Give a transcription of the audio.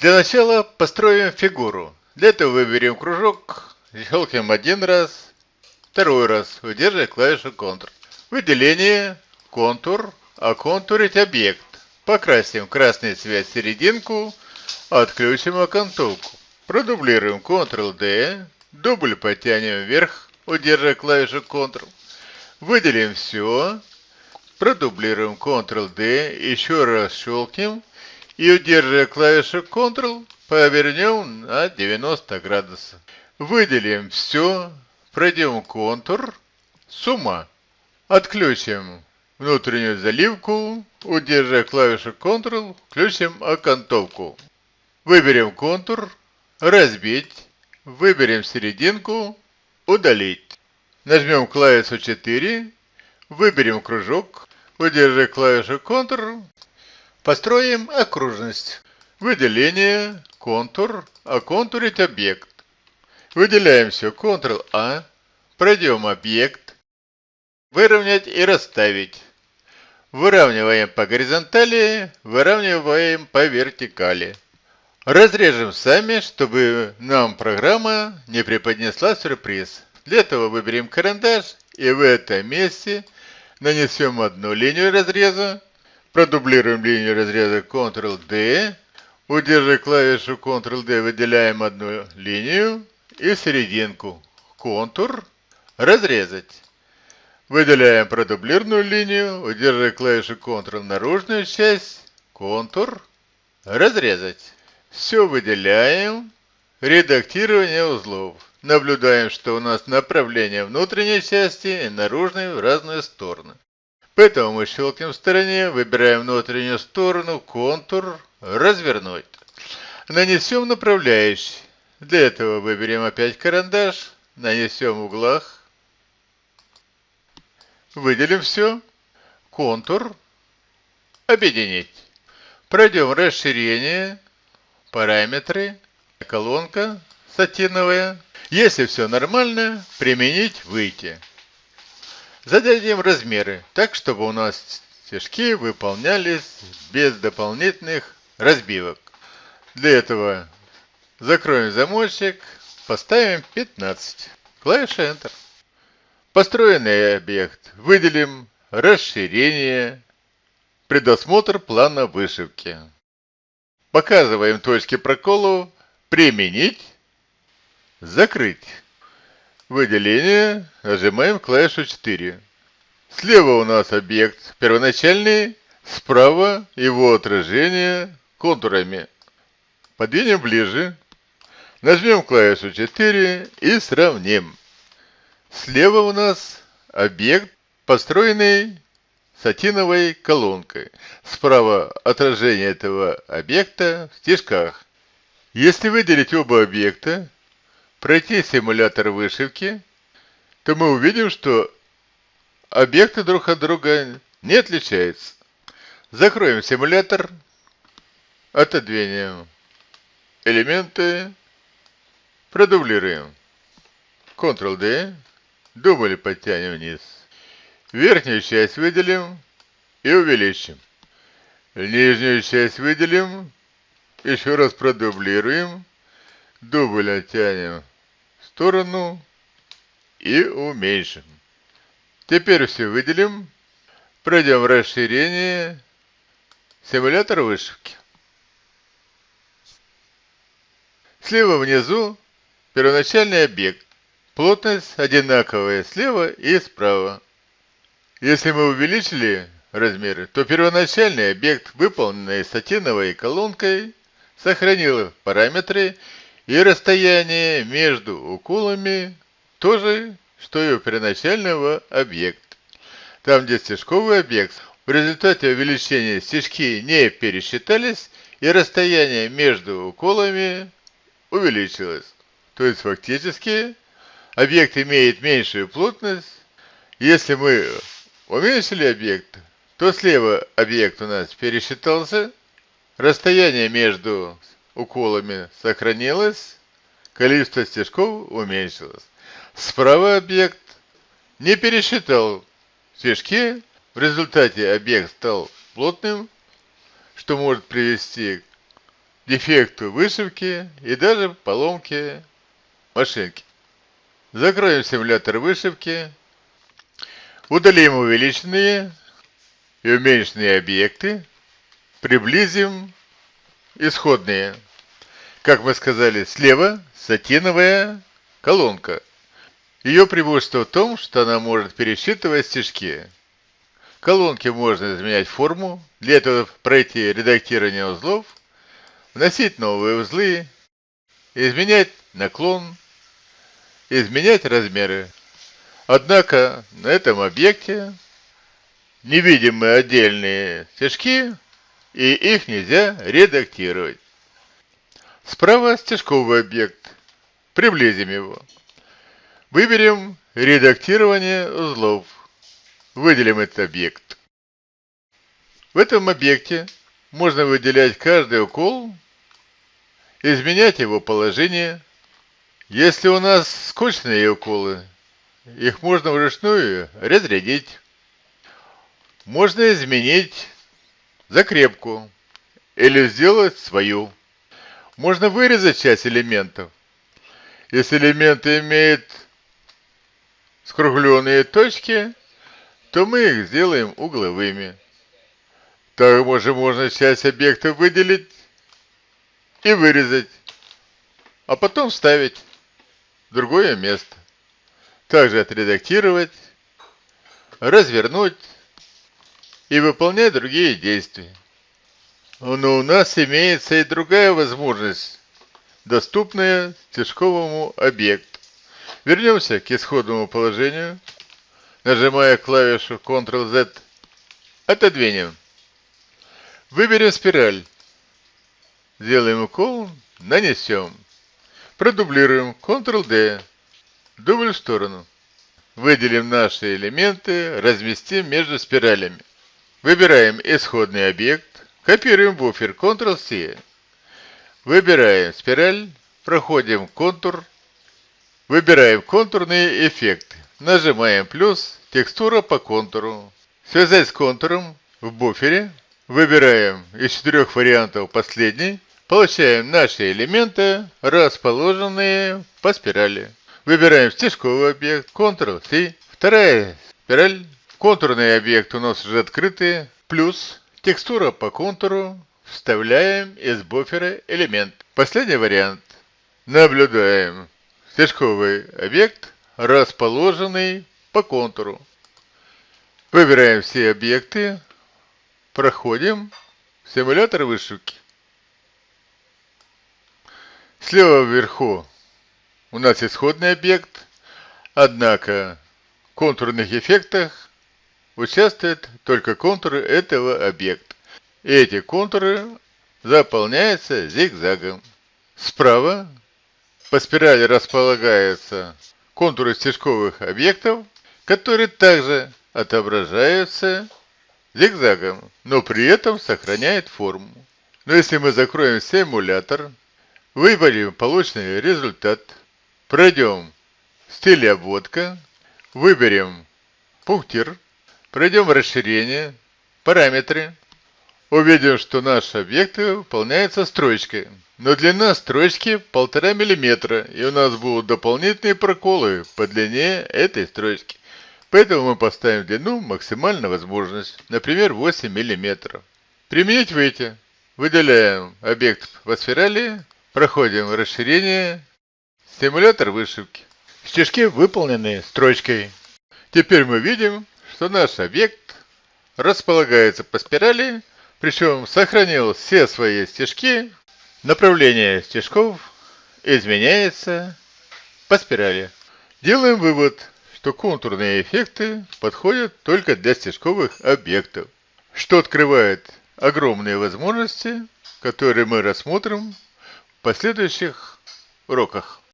Для начала построим фигуру. Для этого выберем кружок, щелкнем один раз, второй раз, удерживая клавишу Ctrl. Выделение, контур, оконтурить объект. Покрасим красный цвет серединку, отключим окантовку. Продублируем Ctrl-D, дубль потянем вверх, удерживая клавишу Ctrl. Выделим все, продублируем Ctrl-D, еще раз щелкнем и удерживая клавишу Ctrl, повернем на 90 градусов. Выделим все, пройдем контур, сумма. Отключим внутреннюю заливку, удерживая клавишу Ctrl, включим окантовку. Выберем контур, разбить, выберем серединку, удалить. Нажмем клавишу 4, выберем кружок, удерживая клавишу Ctrl, Построим окружность. Выделение, контур, оконтурить объект. Выделяем все, Ctrl-A, пройдем объект, выровнять и расставить. Выравниваем по горизонтали, выравниваем по вертикали. Разрежем сами, чтобы нам программа не преподнесла сюрприз. Для этого выберем карандаш и в этом месте нанесем одну линию разреза, Продублируем линию разреза Ctrl-D. Удерживая клавишу Ctrl-D, выделяем одну линию и серединку. Контур. Разрезать. Выделяем продублированную линию, удерживая клавишу Ctrl наружную часть, контур, разрезать. Все выделяем, редактирование узлов. Наблюдаем, что у нас направление внутренней части и наружной в разные стороны. Поэтому мы щелкнем в стороне, выбираем внутреннюю сторону, контур, развернуть. Нанесем направляющий. Для этого выберем опять карандаш, нанесем в углах, выделим все, контур, объединить. Пройдем расширение, параметры, колонка сатиновая. Если все нормально, применить, выйти. Зададим размеры так, чтобы у нас стежки выполнялись без дополнительных разбивок. Для этого закроем замочек, поставим 15. Клавиша Enter. Построенный объект. Выделим расширение, предосмотр плана вышивки. Показываем точки проколу, применить, закрыть. Выделение. Нажимаем клавишу 4. Слева у нас объект первоначальный, справа его отражение контурами. Подвинем ближе. Нажмем клавишу 4 и сравним. Слева у нас объект, построенный сатиновой колонкой. Справа отражение этого объекта в стежках. Если выделить оба объекта, пройти симулятор вышивки, то мы увидим, что объекты друг от друга не отличаются. Закроем симулятор, отодвинем элементы, продублируем. Ctrl-D, дубль подтянем вниз. Верхнюю часть выделим и увеличим. Нижнюю часть выделим, еще раз продублируем, дубль оттянем сторону и уменьшим. Теперь все выделим. Пройдем расширение. Симулятор вышивки. Слева внизу первоначальный объект. Плотность одинаковая слева и справа. Если мы увеличили размеры, то первоначальный объект, выполненный сатиновой колонкой, сохранил параметры и расстояние между уколами то же, что и у первоначального объекта. Там, где стежковый объект, в результате увеличения стежки не пересчитались, и расстояние между уколами увеличилось. То есть фактически объект имеет меньшую плотность. Если мы уменьшили объект, то слева объект у нас пересчитался, расстояние между уколами сохранилось, количество стежков уменьшилось. Справа объект не пересчитал стежки, в результате объект стал плотным, что может привести к дефекту вышивки и даже поломке машинки. Закроем симулятор вышивки, удалим увеличенные и уменьшенные объекты, приблизим исходные. Как мы сказали, слева сатиновая колонка. Ее преимущество в том, что она может пересчитывать стежки. Колонки можно изменять форму, для этого пройти редактирование узлов, вносить новые узлы, изменять наклон, изменять размеры. Однако на этом объекте не видим мы отдельные стежки, и их нельзя редактировать. Справа стежковый объект. Приблизим его. Выберем редактирование узлов. Выделим этот объект. В этом объекте можно выделять каждый укол, изменять его положение. Если у нас скучные уколы, их можно вручную разрядить. Можно изменить закрепку или сделать свою. Можно вырезать часть элементов. Если элемент имеет скругленные точки, то мы их сделаем угловыми. Также можно часть объекта выделить и вырезать, а потом вставить в другое место. Также отредактировать, развернуть и выполнять другие действия. Но у нас имеется и другая возможность, доступная стежковому объекту. Вернемся к исходному положению. Нажимая клавишу Ctrl-Z, отодвинем. Выберем спираль. Сделаем укол, нанесем. Продублируем Ctrl-D. Дубль в сторону. Выделим наши элементы, разместим между спиралями. Выбираем исходный объект. Копируем буфер Ctrl-C. Выбираем спираль, проходим контур, выбираем контурные эффекты. Нажимаем плюс, текстура по контуру. Связать с контуром в буфере. Выбираем из четырех вариантов последний. Получаем наши элементы, расположенные по спирали. Выбираем стежковый объект, Ctrl-C. Вторая спираль. Контурный объект у нас уже открытый. Плюс Текстура по контуру. Вставляем из буфера элемент. Последний вариант. Наблюдаем стежковый объект, расположенный по контуру. Выбираем все объекты. Проходим симулятор вышивки. Слева вверху у нас исходный объект, однако в контурных эффектах участвуют только контуры этого объекта. Эти контуры заполняются зигзагом. Справа по спирали располагаются контуры стежковых объектов, которые также отображаются зигзагом, но при этом сохраняют форму. Но если мы закроем симулятор, выберем полученный результат, пройдем стиль обводка, выберем пунктир, Пройдем расширение, параметры. Увидим, что наши объекты выполняются строчкой. Но длина строчки 1,5 мм, и у нас будут дополнительные проколы по длине этой строчки. Поэтому мы поставим длину максимально возможность, например 8 мм. Применить выйти. Выделяем объект по спирали, проходим расширение, симулятор вышивки. Стежки выполнены строчкой. Теперь мы видим, что наш объект располагается по спирали, причем сохранил все свои стежки, направление стежков изменяется по спирали. Делаем вывод, что контурные эффекты подходят только для стежковых объектов, что открывает огромные возможности, которые мы рассмотрим в последующих уроках.